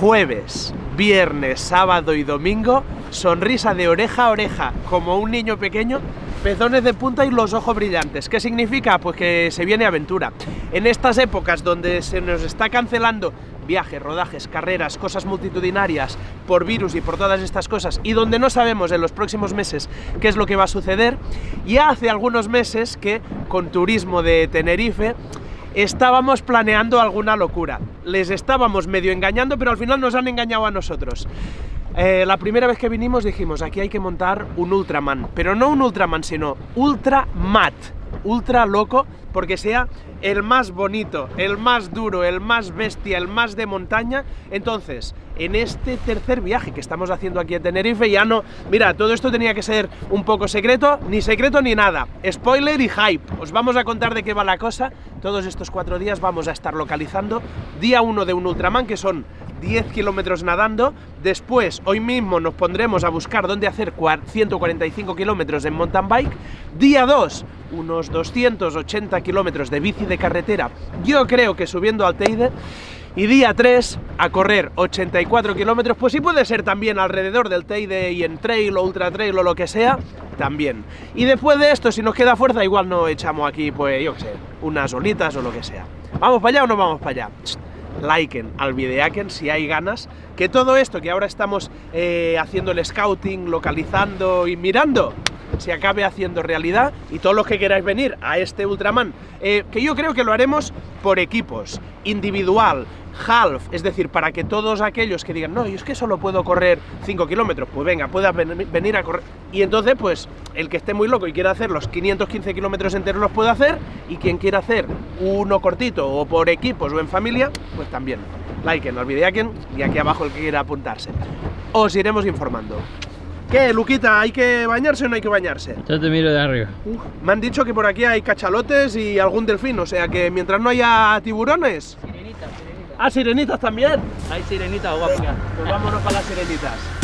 jueves, viernes, sábado y domingo, sonrisa de oreja a oreja, como un niño pequeño, pezones de punta y los ojos brillantes. ¿Qué significa? Pues que se viene aventura. En estas épocas donde se nos está cancelando viajes, rodajes, carreras, cosas multitudinarias, por virus y por todas estas cosas, y donde no sabemos en los próximos meses qué es lo que va a suceder, ya hace algunos meses que con turismo de Tenerife estábamos planeando alguna locura. Les estábamos medio engañando, pero al final nos han engañado a nosotros. Eh, la primera vez que vinimos dijimos, aquí hay que montar un Ultraman, pero no un Ultraman, sino Ultra Mat, ultra loco, porque sea el más bonito, el más duro, el más bestia, el más de montaña. Entonces, en este tercer viaje que estamos haciendo aquí en Tenerife, ya no... Mira, todo esto tenía que ser un poco secreto, ni secreto ni nada. Spoiler y hype. Os vamos a contar de qué va la cosa. Todos estos cuatro días vamos a estar localizando día uno de un Ultraman, que son 10 kilómetros nadando. Después, hoy mismo nos pondremos a buscar dónde hacer 145 kilómetros en mountain bike. Día 2, unos 280 kilómetros de bici de carretera, yo creo que subiendo al Teide, y día 3 a correr 84 kilómetros, pues sí puede ser también alrededor del Teide y en trail o ultra trail o lo que sea, también. Y después de esto, si nos queda fuerza, igual no echamos aquí, pues yo qué sé, unas olitas o lo que sea. ¿Vamos para allá o no vamos para allá? liken al videaken si hay ganas, que todo esto que ahora estamos eh, haciendo el scouting, localizando y mirando, se acabe haciendo realidad y todos los que queráis venir a este Ultraman, eh, que yo creo que lo haremos por equipos, individual, half, es decir, para que todos aquellos que digan, no, yo es que solo puedo correr 5 kilómetros, pues venga, puedas venir a correr. Y entonces, pues, el que esté muy loco y quiera hacer los 515 kilómetros enteros los puede hacer, y quien quiera hacer uno cortito, o por equipos, o en familia, pues también. Like en el y aquí abajo el que quiera apuntarse. Os iremos informando. ¿Qué, Luquita? ¿Hay que bañarse o no hay que bañarse? Yo te miro de arriba. me han dicho que por aquí hay cachalotes y algún delfín, o sea que mientras no haya tiburones... Sirenitas, sirenitas. Ah, sirenitas también. Hay sirenitas guapas. Pues vámonos para las sirenitas.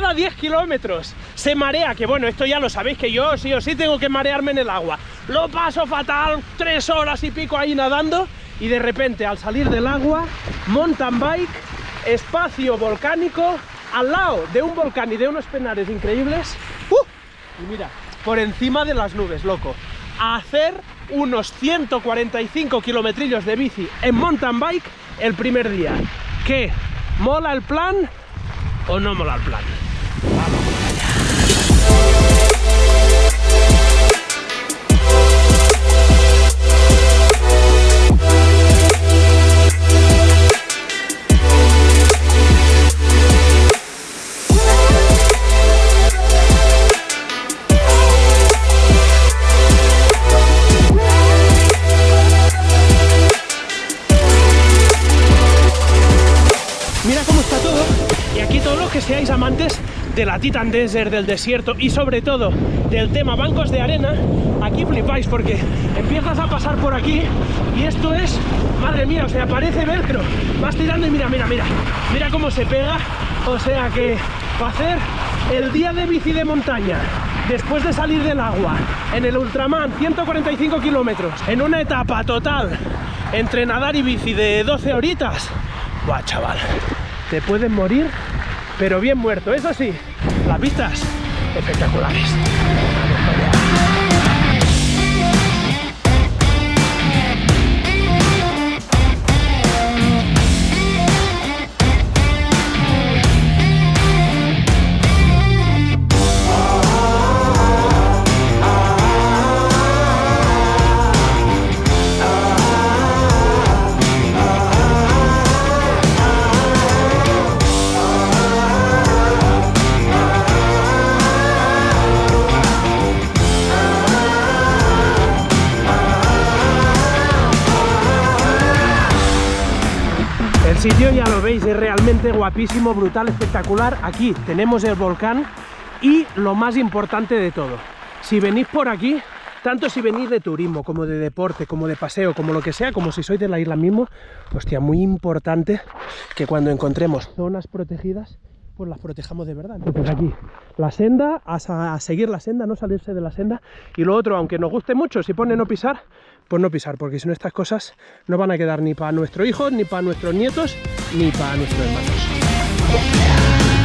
Nada 10 kilómetros, se marea, que bueno, esto ya lo sabéis que yo sí o sí tengo que marearme en el agua. Lo paso fatal, tres horas y pico ahí nadando y de repente al salir del agua, mountain bike, espacio volcánico, al lado de un volcán y de unos penares increíbles. ¡uh! Y mira, por encima de las nubes, loco. Hacer unos 145 kilometrillos de bici en mountain bike el primer día. ¿Qué? ¿Mola el plan? o no mola el plan. De Titan Desert, del desierto y sobre todo del tema bancos de arena, aquí flipáis porque empiezas a pasar por aquí y esto es, madre mía, o sea, parece velcro. Vas tirando y mira, mira, mira, mira cómo se pega. O sea que para hacer el día de bici de montaña después de salir del agua en el Ultraman 145 kilómetros en una etapa total entre nadar y bici de 12 horitas Buah, chaval, te pueden morir pero bien muerto. Eso sí, las vistas espectaculares. Lo veis, es realmente guapísimo, brutal, espectacular. Aquí tenemos el volcán y lo más importante de todo, si venís por aquí, tanto si venís de turismo, como de deporte, como de paseo, como lo que sea, como si sois de la isla mismo, hostia, muy importante que cuando encontremos zonas protegidas, pues las protejamos de verdad. Entonces aquí, la senda, a, a seguir la senda, no salirse de la senda. Y lo otro, aunque nos guste mucho, si pone no pisar, pues no pisar, porque si no estas cosas no van a quedar ni para nuestros hijos, ni para nuestros nietos, ni para nuestros hermanos.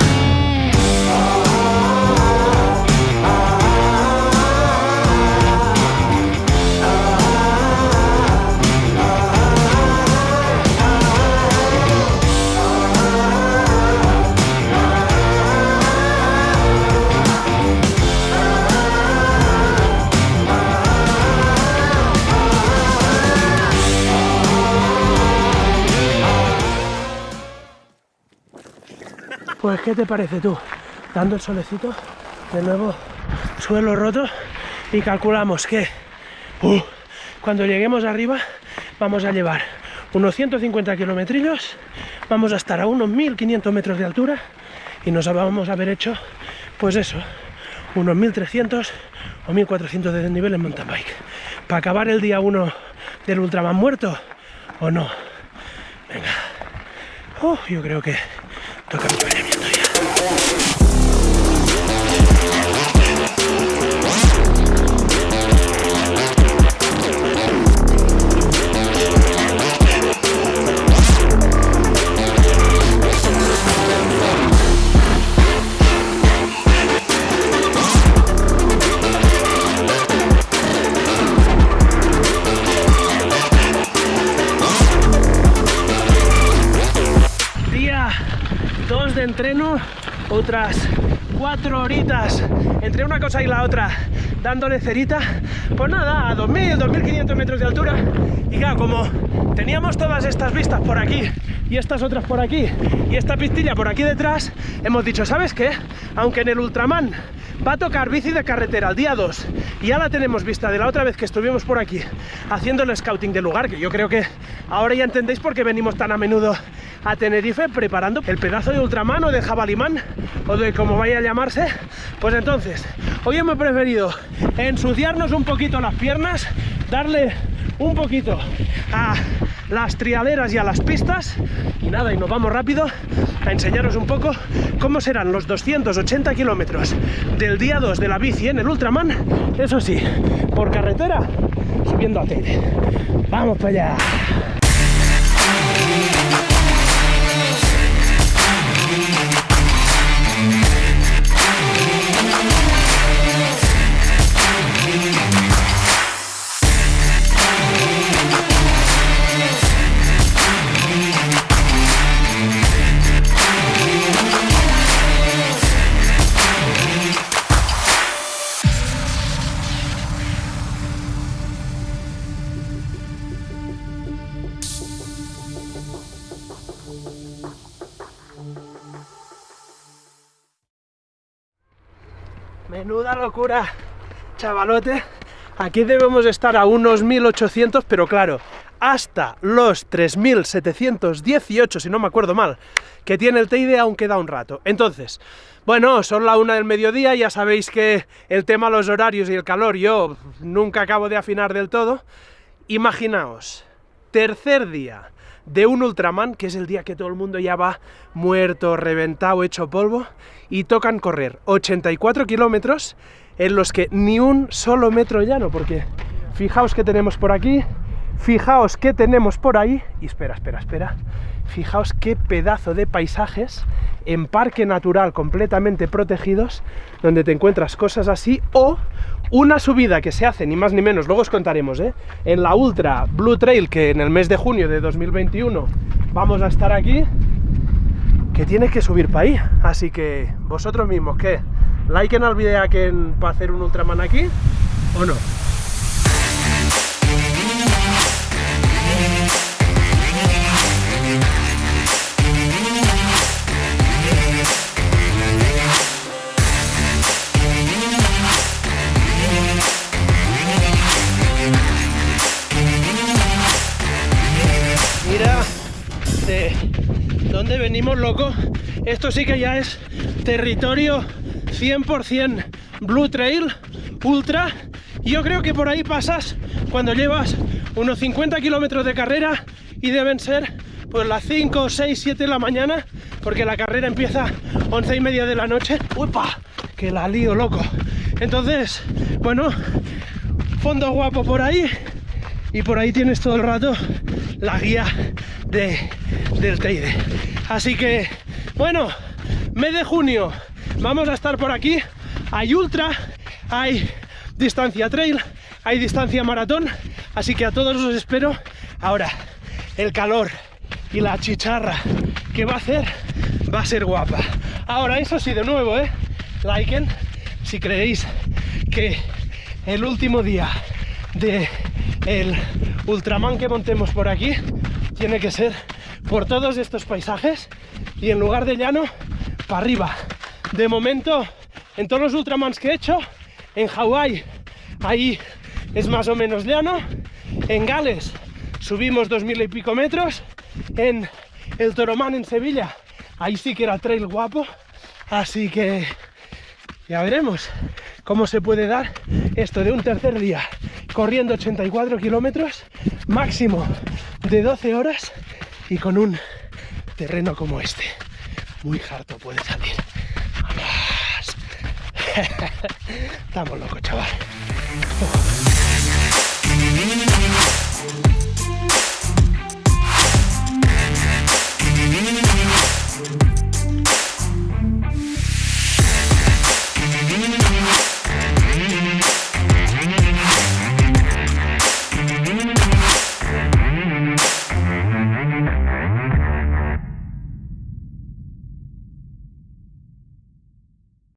Pues, ¿qué te parece tú? Dando el solecito, de nuevo suelo roto y calculamos que uh, cuando lleguemos arriba vamos a llevar unos 150 kilometrillos, vamos a estar a unos 1500 metros de altura y nos vamos a haber hecho, pues eso, unos 1300 o 1400 de desnivel en mountain bike. Para acabar el día 1 del Ultraman muerto o no. Venga. Uh, yo creo que toca otras 4 horitas entre una cosa y la otra dándole cerita, pues nada, a 2000, 2500 metros de altura y claro, como teníamos todas estas vistas por aquí y estas otras por aquí y esta pistilla por aquí detrás, hemos dicho, ¿sabes qué? Aunque en el Ultraman va a tocar bici de carretera el día 2 y ya la tenemos vista de la otra vez que estuvimos por aquí haciendo el scouting del lugar, que yo creo que ahora ya entendéis por qué venimos tan a menudo a Tenerife preparando el pedazo de Ultraman o de Jabalimán o de como vaya a llamarse, pues entonces hoy hemos preferido ensuciarnos un poquito las piernas, darle un poquito a las trialeras y a las pistas y nada, y nos vamos rápido a enseñaros un poco cómo serán los 280 kilómetros del día 2 de la bici en el Ultraman, eso sí, por carretera, subiendo a. ¡Vamos para allá! Locura, chavalote. Aquí debemos estar a unos 1800, pero claro, hasta los 3718, si no me acuerdo mal, que tiene el Teide aún queda un rato. Entonces, bueno, son la una del mediodía, ya sabéis que el tema los horarios y el calor yo nunca acabo de afinar del todo. Imaginaos, tercer día de un Ultraman, que es el día que todo el mundo ya va muerto, reventado, hecho polvo, y tocan correr 84 kilómetros en los que ni un solo metro llano, porque fijaos que tenemos por aquí, fijaos que tenemos por ahí, y espera, espera, espera, fijaos qué pedazo de paisajes en parque natural completamente protegidos, donde te encuentras cosas así, o una subida que se hace, ni más ni menos, luego os contaremos, ¿eh? en la Ultra Blue Trail, que en el mes de junio de 2021 vamos a estar aquí, que tienes que subir para ahí, así que vosotros mismos, ¿qué? ¿Liken al vídeo que para hacer un Ultraman aquí o no? ¿Dónde venimos, loco? Esto sí que ya es territorio 100% Blue Trail Ultra. Yo creo que por ahí pasas cuando llevas unos 50 kilómetros de carrera y deben ser pues las 5, 6, 7 de la mañana porque la carrera empieza 11 y media de la noche. ¡Upa! Que la lío, loco. Entonces, bueno, fondo guapo por ahí y por ahí tienes todo el rato la guía de, del Teide. Así que, bueno, mes de junio vamos a estar por aquí. Hay ultra, hay distancia trail, hay distancia maratón, así que a todos os espero. Ahora, el calor y la chicharra que va a hacer va a ser guapa. Ahora, eso sí, de nuevo, ¿eh? Liken, si creéis que el último día de el Ultraman que montemos por aquí tiene que ser por todos estos paisajes y en lugar de llano, para arriba. De momento, en todos los Ultramans que he hecho, en Hawái, ahí es más o menos llano. En Gales subimos dos mil y pico metros. En el Toromán en Sevilla, ahí sí que era trail guapo. Así que ya veremos cómo se puede dar esto de un tercer día corriendo 84 kilómetros, máximo de 12 horas y con un terreno como este. Muy harto puede salir. ¡Vamos! Estamos locos, chaval.